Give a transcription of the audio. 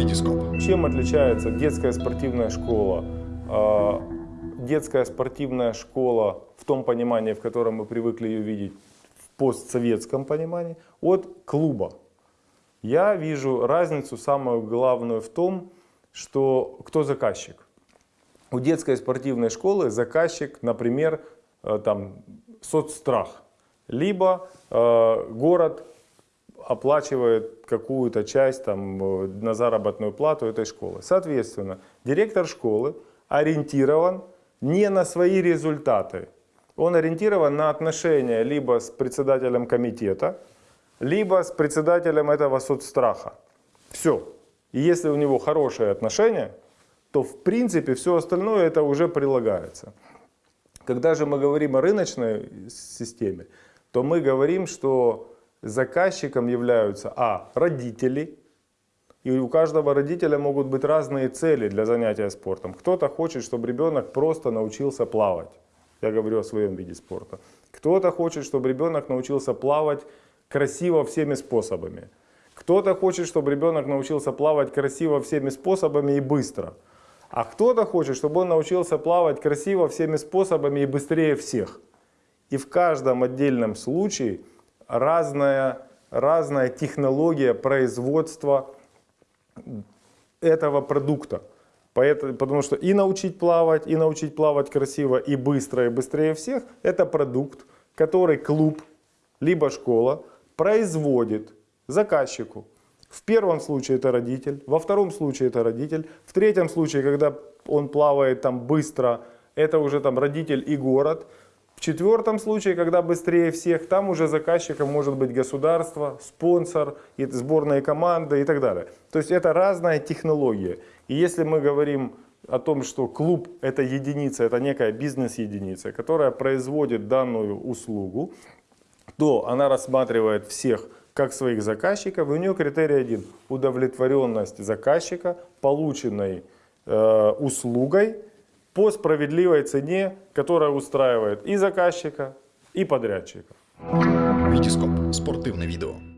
Витископ. Чем отличается детская спортивная школа? А, Детская спортивная школа в том понимании, в котором мы привыкли ее видеть, в постсоветском понимании, от клуба. Я вижу разницу самую главную в том, что кто заказчик. У детской спортивной школы заказчик, например, э, там, соцстрах, либо э, город оплачивает какую-то часть там, э, на заработную плату этой школы. Соответственно, директор школы ориентирован не на свои результаты. Он ориентирован на отношения либо с председателем комитета, либо с председателем этого соцстраха. Все. И если у него хорошие отношения, то в принципе все остальное это уже прилагается. Когда же мы говорим о рыночной системе, то мы говорим, что заказчиком являются а. родители, и у каждого родителя могут быть разные цели для занятия спортом. Кто-то хочет, чтобы ребенок просто научился плавать. Я говорю о своем виде спорта. Кто-то хочет, чтобы ребенок научился плавать красиво всеми способами. Кто-то хочет, чтобы ребенок научился плавать красиво всеми способами и быстро. А кто-то хочет, чтобы он научился плавать красиво всеми способами и быстрее всех. И в каждом отдельном случае разная, разная технология производства этого продукта. Потому что и научить плавать, и научить плавать красиво, и быстро, и быстрее всех, это продукт, который клуб, либо школа производит заказчику. В первом случае это родитель, во втором случае это родитель, в третьем случае, когда он плавает там быстро, это уже там родитель и город, в четвертом случае, когда быстрее всех, там уже заказчиком может быть государство, спонсор, сборные команды и так далее. То есть это разная технология. И если мы говорим о том, что клуб это единица, это некая бизнес-единица, которая производит данную услугу, то она рассматривает всех как своих заказчиков, и у нее критерий один – удовлетворенность заказчика полученной э, услугой, по справедливой цене, которая устраивает и заказчика, и подрядчика. Витископ. Спортивне відео.